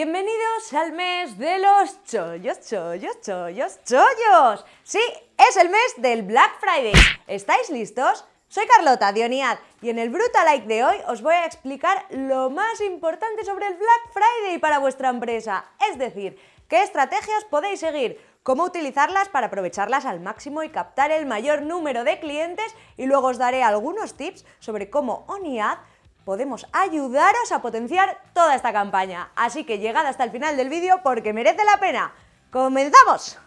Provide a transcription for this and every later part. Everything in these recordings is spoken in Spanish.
Bienvenidos al mes de los chollos, chollos, chollos, chollos. Sí, es el mes del Black Friday. ¿Estáis listos? Soy Carlota Dioniad y en el Brutal Like de hoy os voy a explicar lo más importante sobre el Black Friday para vuestra empresa. Es decir, qué estrategias podéis seguir, cómo utilizarlas para aprovecharlas al máximo y captar el mayor número de clientes y luego os daré algunos tips sobre cómo ONIAD podemos ayudaros a potenciar toda esta campaña. Así que llegad hasta el final del vídeo porque merece la pena. ¡Comenzamos!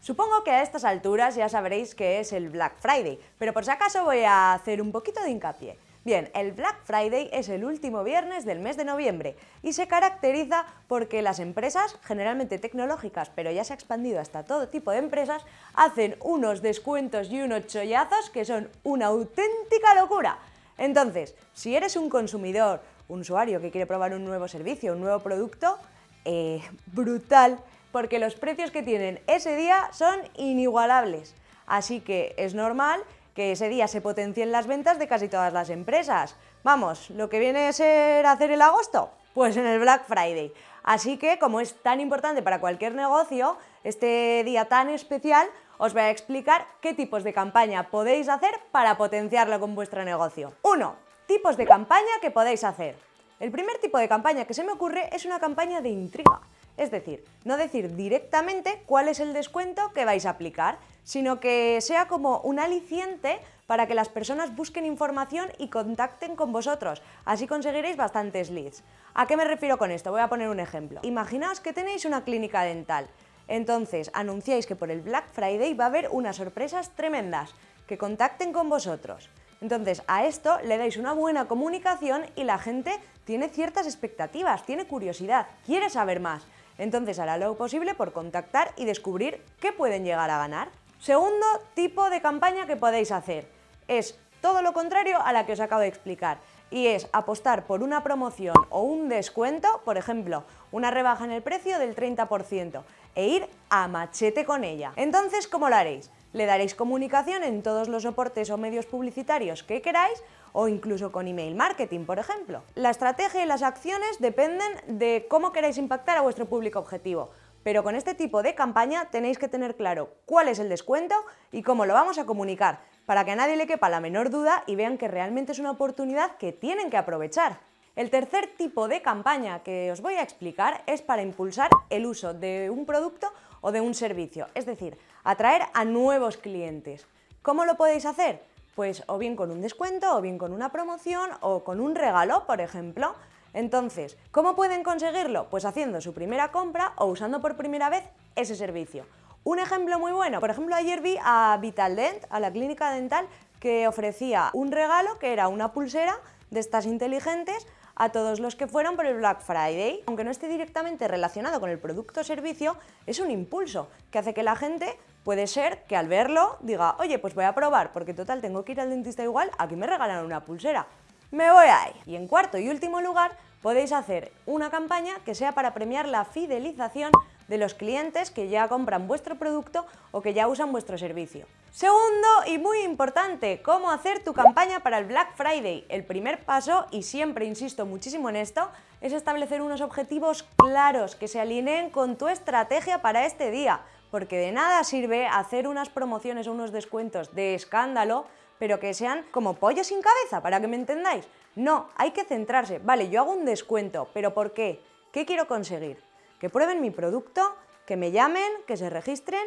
Supongo que a estas alturas ya sabréis que es el Black Friday, pero por si acaso voy a hacer un poquito de hincapié. Bien, el Black Friday es el último viernes del mes de noviembre y se caracteriza porque las empresas, generalmente tecnológicas, pero ya se ha expandido hasta todo tipo de empresas, hacen unos descuentos y unos chollazos que son una auténtica locura. Entonces, si eres un consumidor, un usuario que quiere probar un nuevo servicio, un nuevo producto, eh, brutal, porque los precios que tienen ese día son inigualables. Así que es normal que ese día se potencien las ventas de casi todas las empresas. Vamos, lo que viene a ser hacer el agosto, pues en el Black Friday. Así que, como es tan importante para cualquier negocio, este día tan especial, os voy a explicar qué tipos de campaña podéis hacer para potenciarlo con vuestro negocio. 1. Tipos de campaña que podéis hacer. El primer tipo de campaña que se me ocurre es una campaña de intriga. Es decir, no decir directamente cuál es el descuento que vais a aplicar, sino que sea como un aliciente para que las personas busquen información y contacten con vosotros. Así conseguiréis bastantes leads. ¿A qué me refiero con esto? Voy a poner un ejemplo. Imaginaos que tenéis una clínica dental entonces, anunciáis que por el Black Friday va a haber unas sorpresas tremendas, que contacten con vosotros. Entonces, a esto le dais una buena comunicación y la gente tiene ciertas expectativas, tiene curiosidad, quiere saber más. Entonces, hará lo posible por contactar y descubrir qué pueden llegar a ganar. Segundo tipo de campaña que podéis hacer es todo lo contrario a la que os acabo de explicar y es apostar por una promoción o un descuento, por ejemplo, una rebaja en el precio del 30% e ir a machete con ella. Entonces, ¿cómo lo haréis? Le daréis comunicación en todos los soportes o medios publicitarios que queráis o incluso con email marketing, por ejemplo. La estrategia y las acciones dependen de cómo queráis impactar a vuestro público objetivo, pero con este tipo de campaña tenéis que tener claro cuál es el descuento y cómo lo vamos a comunicar, para que a nadie le quepa la menor duda y vean que realmente es una oportunidad que tienen que aprovechar. El tercer tipo de campaña que os voy a explicar es para impulsar el uso de un producto o de un servicio, es decir, atraer a nuevos clientes. ¿Cómo lo podéis hacer? Pues o bien con un descuento, o bien con una promoción, o con un regalo, por ejemplo. Entonces, ¿cómo pueden conseguirlo? Pues haciendo su primera compra o usando por primera vez ese servicio. Un ejemplo muy bueno, por ejemplo ayer vi a Vitaldent, a la clínica dental, que ofrecía un regalo que era una pulsera de estas inteligentes a todos los que fueron por el Black Friday. Aunque no esté directamente relacionado con el producto o servicio, es un impulso que hace que la gente puede ser que al verlo diga, oye, pues voy a probar, porque total tengo que ir al dentista igual, aquí me regalan una pulsera. Me voy ahí. Y en cuarto y último lugar, podéis hacer una campaña que sea para premiar la fidelización de los clientes que ya compran vuestro producto o que ya usan vuestro servicio. Segundo y muy importante, cómo hacer tu campaña para el Black Friday. El primer paso, y siempre insisto muchísimo en esto, es establecer unos objetivos claros que se alineen con tu estrategia para este día, porque de nada sirve hacer unas promociones o unos descuentos de escándalo, pero que sean como pollo sin cabeza, para que me entendáis. No, hay que centrarse. Vale, yo hago un descuento, pero ¿por qué? ¿Qué quiero conseguir? Que prueben mi producto, que me llamen, que se registren,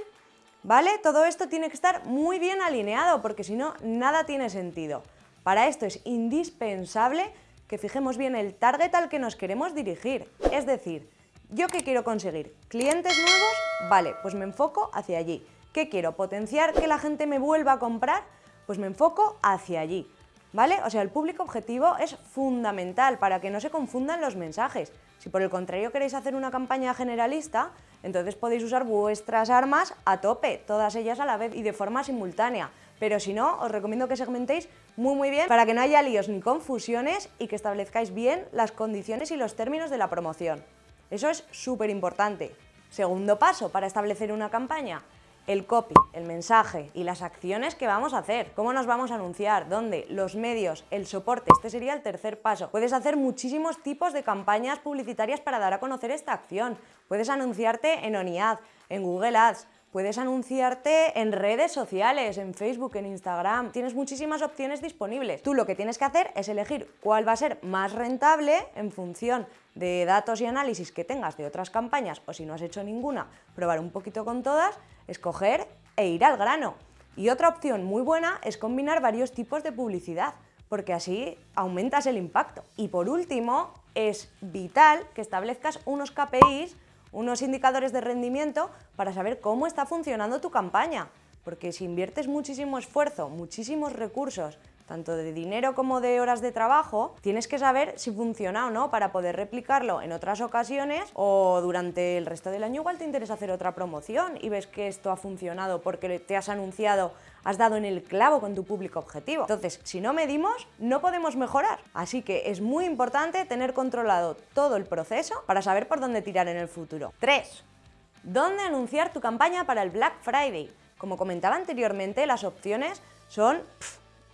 ¿vale? Todo esto tiene que estar muy bien alineado porque si no, nada tiene sentido. Para esto es indispensable que fijemos bien el target al que nos queremos dirigir. Es decir, ¿yo qué quiero conseguir? ¿Clientes nuevos? Vale, pues me enfoco hacia allí. ¿Qué quiero? ¿Potenciar que la gente me vuelva a comprar? Pues me enfoco hacia allí. ¿Vale? O sea, el público objetivo es fundamental para que no se confundan los mensajes. Si por el contrario queréis hacer una campaña generalista, entonces podéis usar vuestras armas a tope, todas ellas a la vez y de forma simultánea. Pero si no, os recomiendo que segmentéis muy muy bien para que no haya líos ni confusiones y que establezcáis bien las condiciones y los términos de la promoción. Eso es súper importante. Segundo paso para establecer una campaña, el copy, el mensaje y las acciones que vamos a hacer, cómo nos vamos a anunciar, dónde, los medios, el soporte, este sería el tercer paso. Puedes hacer muchísimos tipos de campañas publicitarias para dar a conocer esta acción. Puedes anunciarte en ONIAD, en Google Ads, Puedes anunciarte en redes sociales, en Facebook, en Instagram. Tienes muchísimas opciones disponibles. Tú lo que tienes que hacer es elegir cuál va a ser más rentable en función de datos y análisis que tengas de otras campañas o si no has hecho ninguna, probar un poquito con todas, escoger e ir al grano. Y otra opción muy buena es combinar varios tipos de publicidad, porque así aumentas el impacto. Y por último, es vital que establezcas unos KPIs unos indicadores de rendimiento para saber cómo está funcionando tu campaña. Porque si inviertes muchísimo esfuerzo, muchísimos recursos, tanto de dinero como de horas de trabajo, tienes que saber si funciona o no para poder replicarlo en otras ocasiones o durante el resto del año igual te interesa hacer otra promoción y ves que esto ha funcionado porque te has anunciado, has dado en el clavo con tu público objetivo. Entonces, si no medimos, no podemos mejorar. Así que es muy importante tener controlado todo el proceso para saber por dónde tirar en el futuro. 3. ¿Dónde anunciar tu campaña para el Black Friday? Como comentaba anteriormente, las opciones son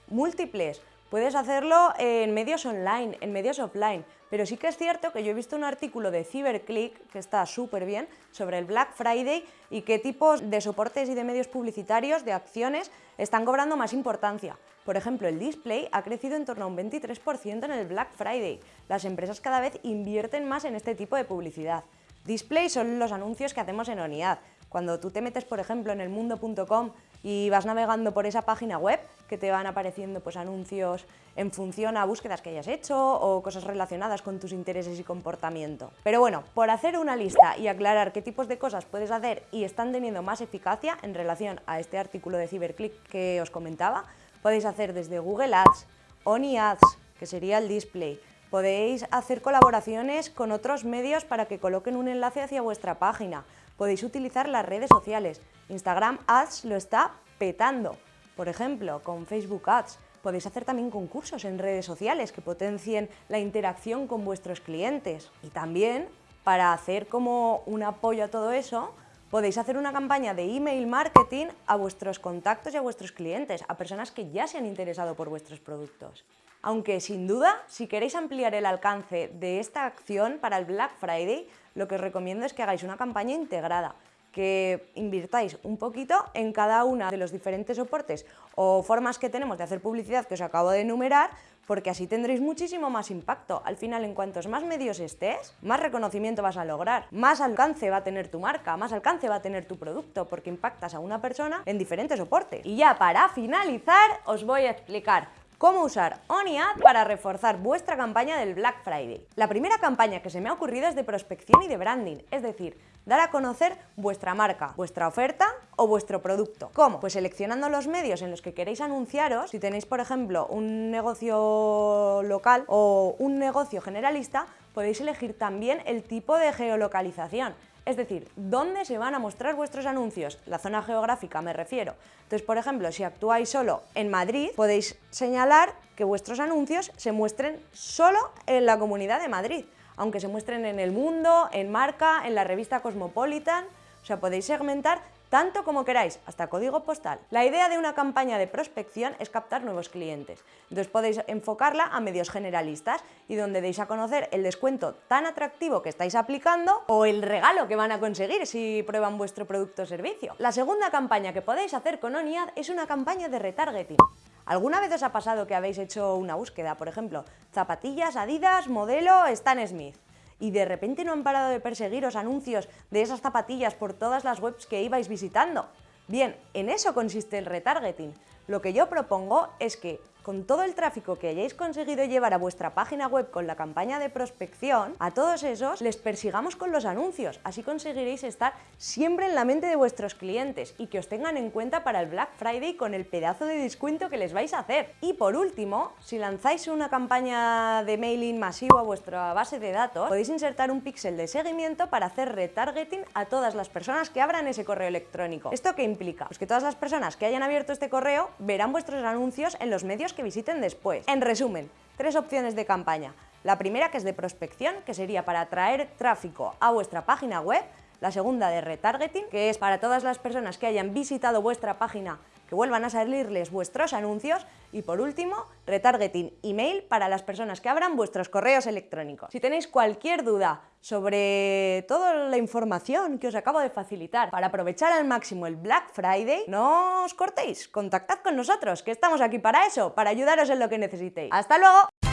múltiples. Puedes hacerlo en medios online, en medios offline, pero sí que es cierto que yo he visto un artículo de CyberClick, que está súper bien, sobre el Black Friday y qué tipos de soportes y de medios publicitarios, de acciones, están cobrando más importancia. Por ejemplo, el display ha crecido en torno a un 23% en el Black Friday. Las empresas cada vez invierten más en este tipo de publicidad. Display son los anuncios que hacemos en ONIAD. Cuando tú te metes, por ejemplo, en elmundo.com y vas navegando por esa página web que te van apareciendo pues, anuncios en función a búsquedas que hayas hecho o cosas relacionadas con tus intereses y comportamiento. Pero bueno, por hacer una lista y aclarar qué tipos de cosas puedes hacer y están teniendo más eficacia en relación a este artículo de CyberClick que os comentaba, podéis hacer desde Google Ads, Oni Ads, que sería el display, podéis hacer colaboraciones con otros medios para que coloquen un enlace hacia vuestra página, podéis utilizar las redes sociales. Instagram Ads lo está petando, por ejemplo, con Facebook Ads. Podéis hacer también concursos en redes sociales que potencien la interacción con vuestros clientes. Y también, para hacer como un apoyo a todo eso, podéis hacer una campaña de email marketing a vuestros contactos y a vuestros clientes, a personas que ya se han interesado por vuestros productos. Aunque sin duda, si queréis ampliar el alcance de esta acción para el Black Friday, lo que os recomiendo es que hagáis una campaña integrada, que invirtáis un poquito en cada una de los diferentes soportes o formas que tenemos de hacer publicidad que os acabo de enumerar, porque así tendréis muchísimo más impacto. Al final, en cuantos más medios estés, más reconocimiento vas a lograr, más alcance va a tener tu marca, más alcance va a tener tu producto, porque impactas a una persona en diferentes soportes. Y ya para finalizar, os voy a explicar cómo usar OniAd para reforzar vuestra campaña del Black Friday. La primera campaña que se me ha ocurrido es de prospección y de branding, es decir, dar a conocer vuestra marca, vuestra oferta o vuestro producto. ¿Cómo? Pues seleccionando los medios en los que queréis anunciaros, si tenéis por ejemplo un negocio local o un negocio generalista, podéis elegir también el tipo de geolocalización. Es decir, ¿dónde se van a mostrar vuestros anuncios? La zona geográfica me refiero. Entonces, por ejemplo, si actuáis solo en Madrid, podéis señalar que vuestros anuncios se muestren solo en la Comunidad de Madrid, aunque se muestren en El Mundo, en Marca, en la revista Cosmopolitan, o sea, podéis segmentar tanto como queráis, hasta código postal. La idea de una campaña de prospección es captar nuevos clientes. Entonces podéis enfocarla a medios generalistas y donde deis a conocer el descuento tan atractivo que estáis aplicando o el regalo que van a conseguir si prueban vuestro producto o servicio. La segunda campaña que podéis hacer con ONIAD es una campaña de retargeting. ¿Alguna vez os ha pasado que habéis hecho una búsqueda, por ejemplo, zapatillas Adidas modelo Stan Smith? Y de repente no han parado de perseguiros anuncios de esas zapatillas por todas las webs que ibais visitando. Bien, en eso consiste el retargeting. Lo que yo propongo es que con todo el tráfico que hayáis conseguido llevar a vuestra página web con la campaña de prospección, a todos esos les persigamos con los anuncios. Así conseguiréis estar siempre en la mente de vuestros clientes y que os tengan en cuenta para el Black Friday con el pedazo de descuento que les vais a hacer. Y por último, si lanzáis una campaña de mailing masivo a vuestra base de datos, podéis insertar un píxel de seguimiento para hacer retargeting a todas las personas que abran ese correo electrónico. ¿Esto qué implica? Pues que todas las personas que hayan abierto este correo verán vuestros anuncios en los medios que visiten después. En resumen, tres opciones de campaña. La primera que es de prospección, que sería para atraer tráfico a vuestra página web. la segunda de retargeting, que es para todas las personas que hayan visitado vuestra página que vuelvan a salirles vuestros anuncios y por último, retargeting email para las personas que abran vuestros correos electrónicos. Si tenéis cualquier duda sobre toda la información que os acabo de facilitar para aprovechar al máximo el Black Friday, no os cortéis, contactad con nosotros, que estamos aquí para eso, para ayudaros en lo que necesitéis. ¡Hasta luego!